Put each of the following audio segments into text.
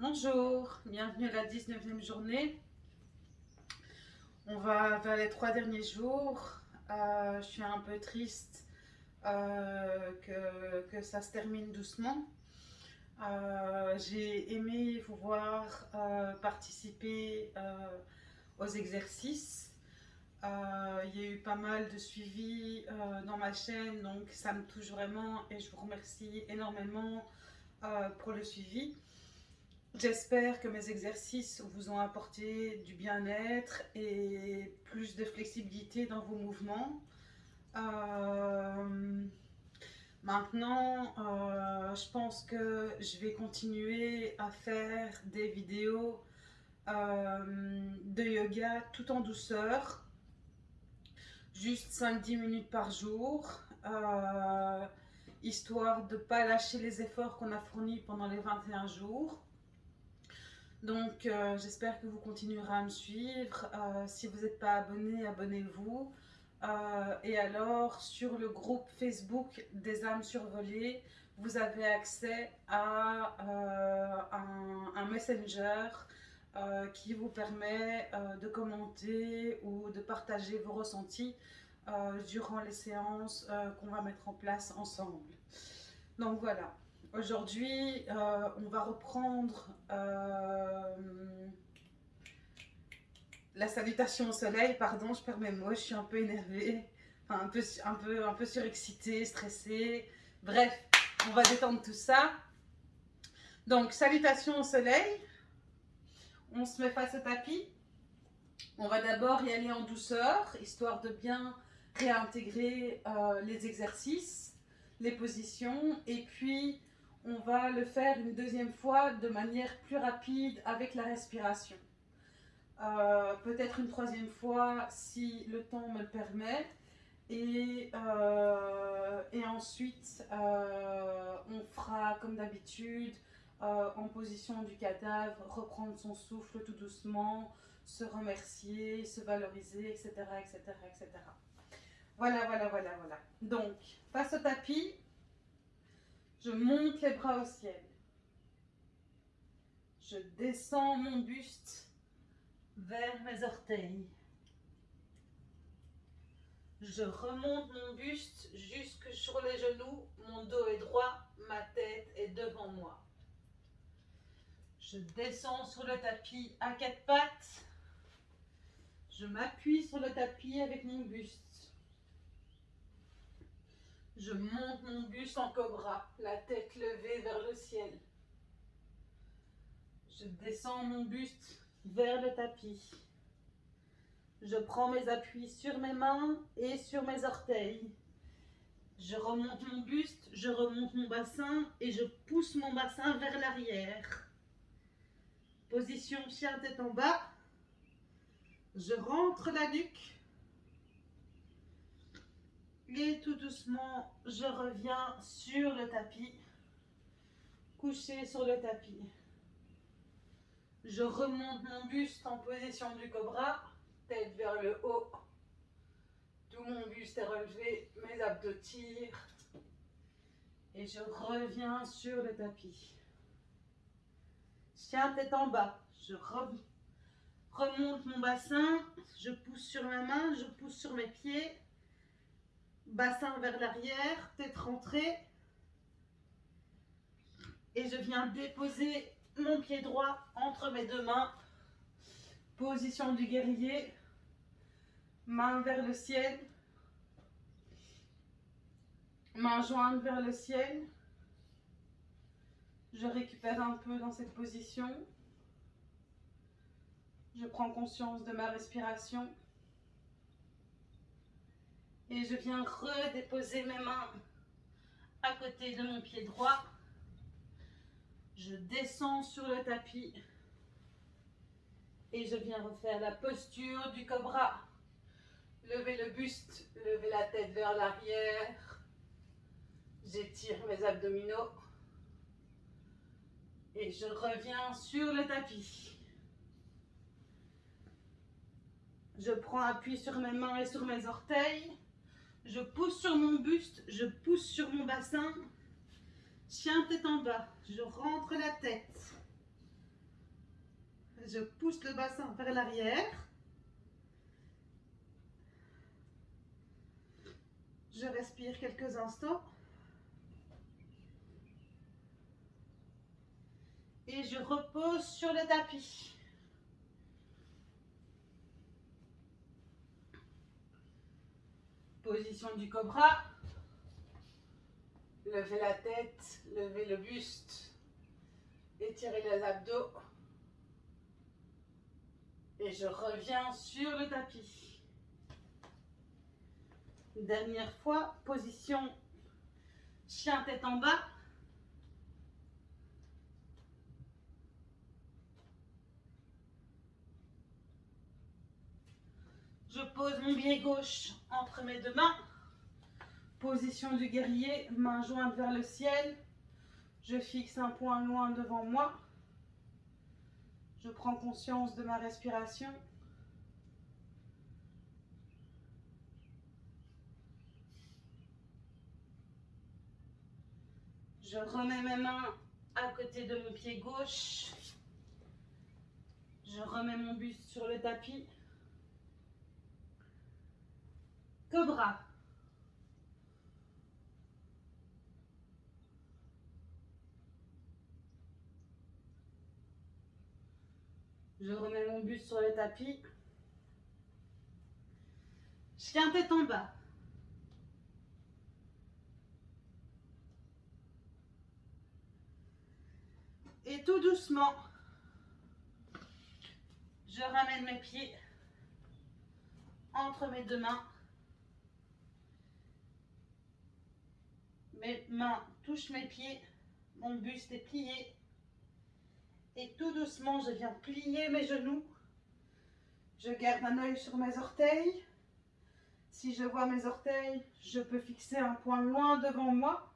Bonjour, bienvenue à la 19e journée. On va vers les trois derniers jours. Euh, je suis un peu triste euh, que, ça se termine doucement. Euh, j'ai aimé vous voir participer aux exercices. il y a eu pas mal de suivi dans ma chaîne, donc ça me touche vraiment et je vous remercie énormément pour le suivi. J'espère que mes exercices vous ont apporté du bien-être et plus de flexibilité dans vos mouvements. Euh, maintenant, euh, je pense que je vais continuer à faire des vidéos euh, de yoga tout en douceur, juste 5-10 minutes par jour, histoire de ne pas lâcher les efforts qu'on a fournis pendant les 21 jours. Donc, euh, j'espère que vous continuerez à me suivre. Euh, si vous n'êtes pas abonné, abonnez-vous. Euh, et alors, sur le groupe Facebook des âmes survolées, vous avez accès à un, messenger qui vous permet de commenter ou de partager vos ressentis durant les séances qu'on va mettre en place ensemble. Donc voilà. Aujourd'hui, euh, on va reprendre euh, la salutation au soleil. Pardon, je perds mes mots, je suis un peu énervée, un peu, un peu, un peu surexcitée, stressée. Bref, on va détendre tout ça. Donc, salutation au soleil. On se met face au tapis. On va d'abord y aller en douceur, histoire de bien réintégrer euh, les exercices, les positions. Et puis, on va le faire une deuxième fois de manière plus rapide avec la respiration. Euh, peut-être une troisième fois si le temps me le permet. Et, euh, ensuite, euh, on fera comme d'habitude en position du cadavre, reprendre son souffle tout doucement, se remercier, se valoriser, etc. etc., etc. Voilà, voilà, voilà, voilà. Donc, face au tapis, je monte les bras au ciel. Je descends mon buste vers mes orteils. Je remonte mon buste jusque sur les genoux. Mon dos est droit, ma tête est devant moi. Je descends sur le tapis à quatre pattes. Je m'appuie sur le tapis avec mon buste. Je monte mon buste en cobra, la tête levée vers le ciel. Je descends mon buste vers le tapis. Je prends mes appuis sur mes mains et sur mes orteils. Je remonte mon buste, je remonte mon bassin et je pousse mon bassin vers l'arrière. Position chien tête en bas. Je rentre la nuque tout doucement, je reviens sur le tapis, couché sur le tapis. Je remonte mon buste en position du cobra, tête vers le haut. Tout mon buste est relevé, mes abdos tirent. Et je reviens sur le tapis. Chien tête en bas. Je remonte mon bassin, je pousse sur ma main, je pousse sur mes pieds bassin vers l'arrière, tête rentrée. Et je viens déposer mon pied droit entre mes deux mains. Position du guerrier. Main vers le ciel. Main jointe vers le ciel. Je récupère un peu dans cette position. Je prends conscience de ma respiration. Et je viens redéposer mes mains à côté de mon pied droit. Je descends sur le tapis. Et je viens refaire la posture du cobra. Lever le buste, lever la tête vers l'arrière. J'étire mes abdominaux. Et je reviens sur le tapis. Je prends appui sur mes mains et sur mes orteils. Je pousse sur mon buste, je pousse sur mon bassin. Chien tête en bas, je rentre la tête. Je pousse le bassin vers l'arrière. Je respire quelques instants. Et je repose sur le tapis. Position du cobra. Levez la tête, levez le buste, étirez les abdos. Et je reviens sur le tapis. Dernière fois, position chien tête en bas. Je pose mon pied gauche entre mes deux mains. Position du guerrier, main jointe vers le ciel. Je fixe un point loin devant moi. Je prends conscience de ma respiration. Je remets mes mains à côté de mon pied gauche. Je remets mon buste sur le tapis. Je remets mon buste sur le tapis. Chien tête en bas. Et tout doucement, je ramène mes pieds entre mes deux mains. Mes mains touchent mes pieds, mon buste est plié. Et tout doucement, je viens plier mes genoux. Je garde un œil sur mes orteils. Si je vois mes orteils, je peux fixer un point loin devant moi.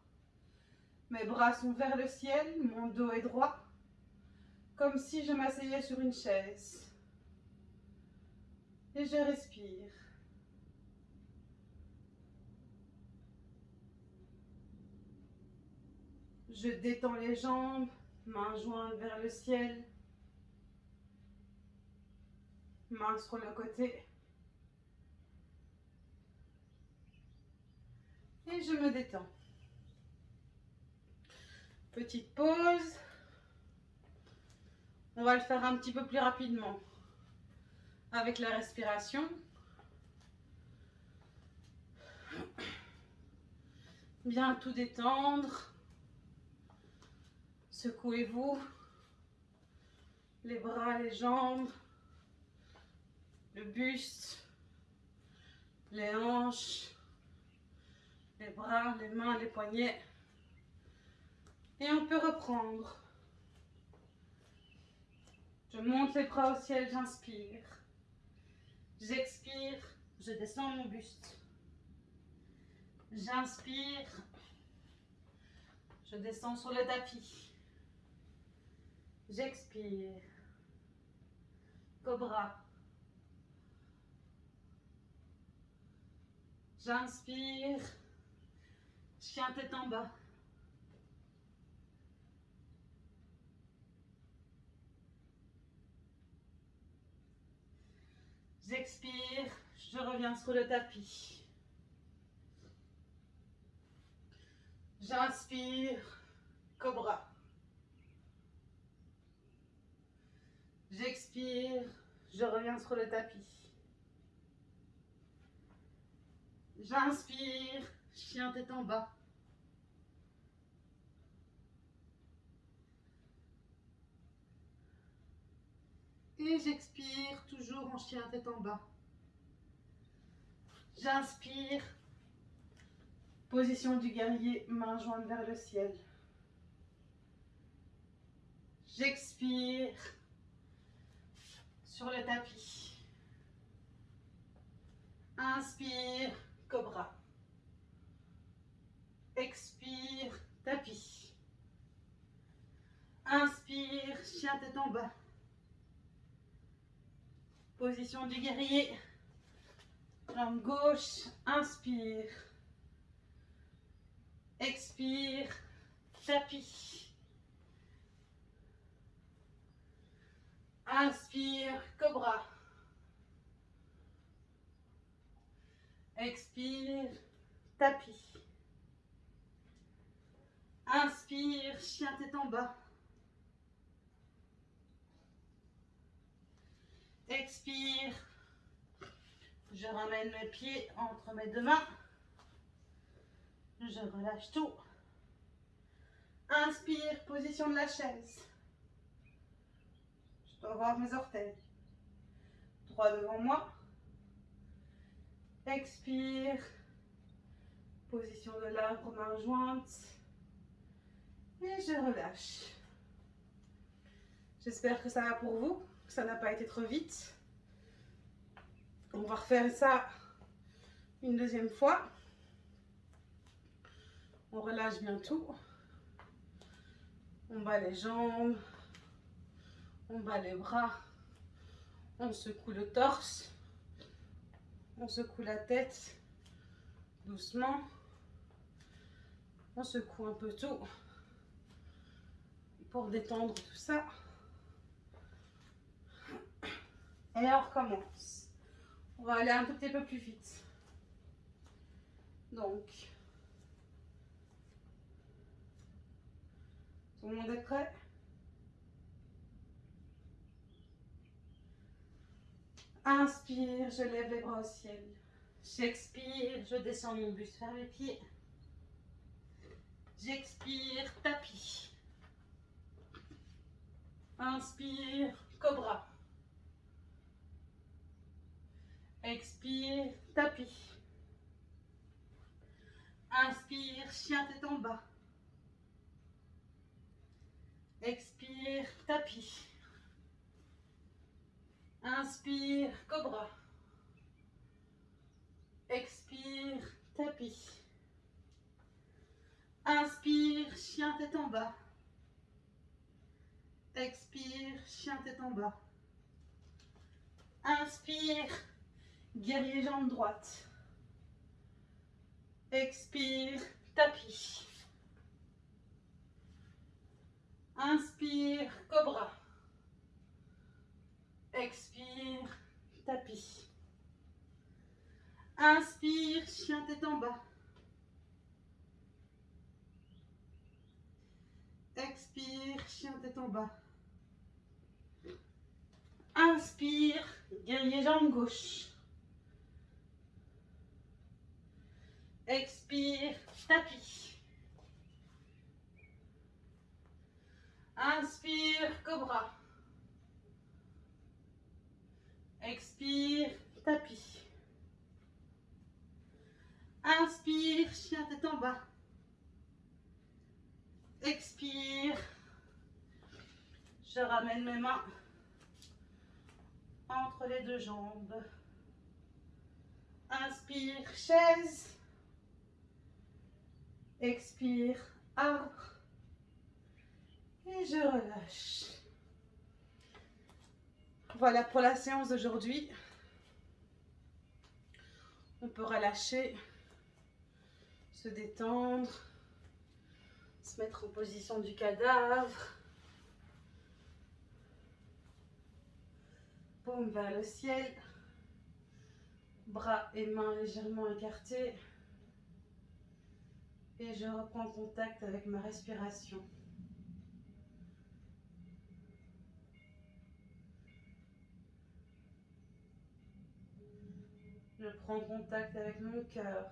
Mes bras sont vers le ciel, mon dos est droit, comme si je m'asseyais sur une chaise. Et je respire. Je détends les jambes, Main jointe vers le ciel. Main sur le côté. Et je me détends. Petite pause. On va le faire un petit peu plus rapidement avec la respiration. Bien tout détendre. Secouez-vous les bras, les jambes, le buste, les hanches, les bras, les mains, les poignets. Et on peut reprendre. Je monte les bras au ciel, j'inspire. J'expire, je descends mon buste. J'inspire, je descends sur le tapis. J'expire. Cobra. J'inspire. Chien tête en bas. J'expire, je reviens sur le tapis. J'inspire, cobra. Je reviens sur le tapis. J'inspire, chien tête en bas. Et j'expire, toujours en chien tête en bas. J'inspire, position du guerrier, main jointe vers le ciel. J'expire, sur le tapis. Inspire, cobra. Expire, tapis. Inspire, chien tête en bas. Position du guerrier. Jambe gauche, inspire. Expire, tapis. Inspire, cobra. Expire, tapis. Inspire, chien tête en bas. Expire. Je ramène mes pieds entre mes deux mains. Je relâche tout. Inspire, position de la chaise. Je dois voir mes orteils. Droit devant moi. Expire. Position de l'arbre, main jointe. Et je relâche. J'espère que ça va pour vous, que ça n'a pas été trop vite. On va refaire ça une deuxième fois. On relâche bien tout. On bat les jambes. On bat les bras. On secoue le torse. On secoue la tête doucement. On secoue un peu tout pour détendre tout ça. Et on recommence. On va aller un petit peu plus vite. Donc, tout le monde est prêt? Inspire, je lève les bras au ciel. J'expire, je descends mon buste vers les pieds. J'expire, tapis. Inspire, cobra. Expire, tapis. Inspire, chien tête en bas. Expire, tapis. Inspire, cobra. Expire, tapis. Inspire, chien tête en bas. Expire, chien tête en bas. Inspire, guerrier jambe droite. Expire, tapis. Inspire, cobra. Expire, tapis. Inspire, chien tête en bas. Expire, chien tête en bas. Inspire, guerrier jambe gauche. Expire, tapis. Inspire, cobra. Expire, tapis. Inspire, chien tête en bas. Expire. Je ramène mes mains entre les deux jambes. Inspire, chaise. Expire, arbre. Et je relâche. Voilà pour la séance d'aujourd'hui. On peut relâcher, se détendre, se mettre en position du cadavre. Paume vers le ciel. Bras et mains légèrement écartés. Et je reprends contact avec ma respiration. Je prends contact avec mon cœur.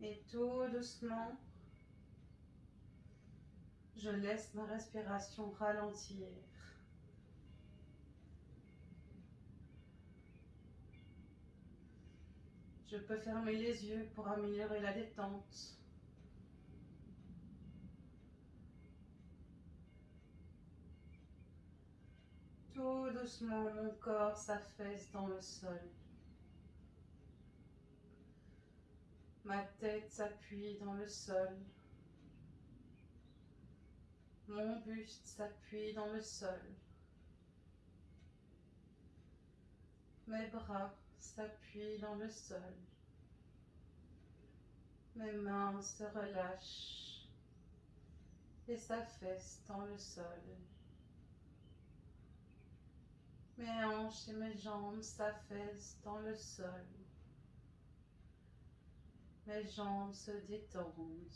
Et tout doucement, je laisse ma respiration ralentir. Je peux fermer les yeux pour améliorer la détente. Tout doucement, mon corps s'affaisse dans le sol. Ma tête s'appuie dans le sol. Mon buste s'appuie dans le sol. Mes bras s'appuie dans le sol. Mes mains se relâchent. et s'affaisse dans le sol. Mes hanches et mes jambes s'affaissent dans le sol. Mes jambes se détendent.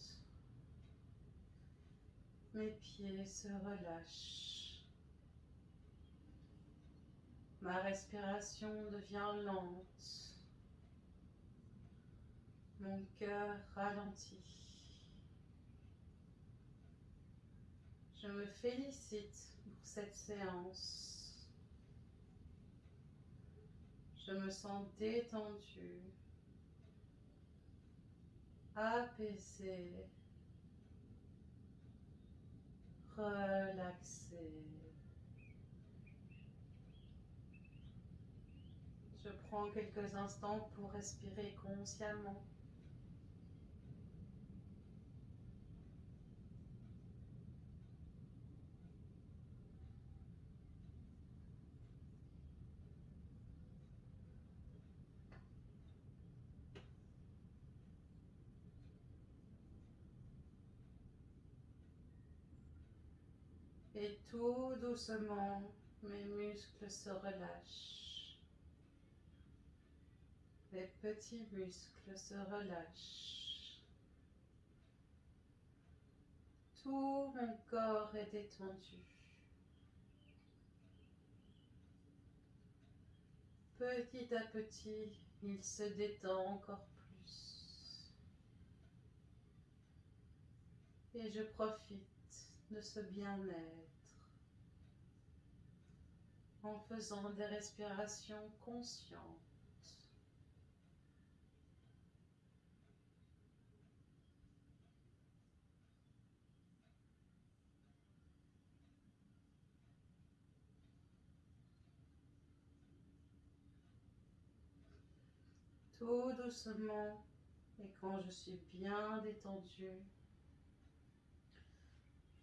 Mes pieds se relâchent. Ma respiration devient lente. Mon cœur ralentit. Je me félicite pour cette séance. Je me sens détendue, apaisée, relaxée. Je prends quelques instants pour respirer consciemment. Et tout doucement, mes muscles se relâchent. Les petits muscles se relâchent. Tout mon corps est détendu. Petit à petit, il se détend encore plus. Et je profite de ce bien-être en faisant des respirations conscientes. Tout doucement et quand je suis bien détendue,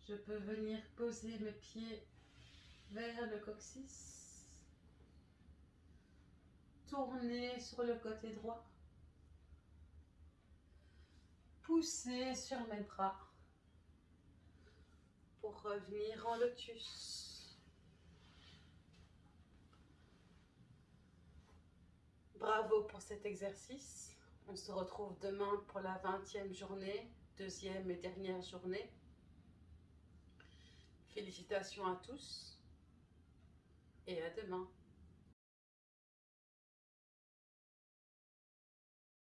je peux venir poser mes pieds vers le coccyx. Tourner sur le côté droit. Pousser sur mes bras pour revenir en lotus. Bravo pour cet exercice. On se retrouve demain pour la 20e journée, deuxième et dernière journée. Félicitations à tous et à demain.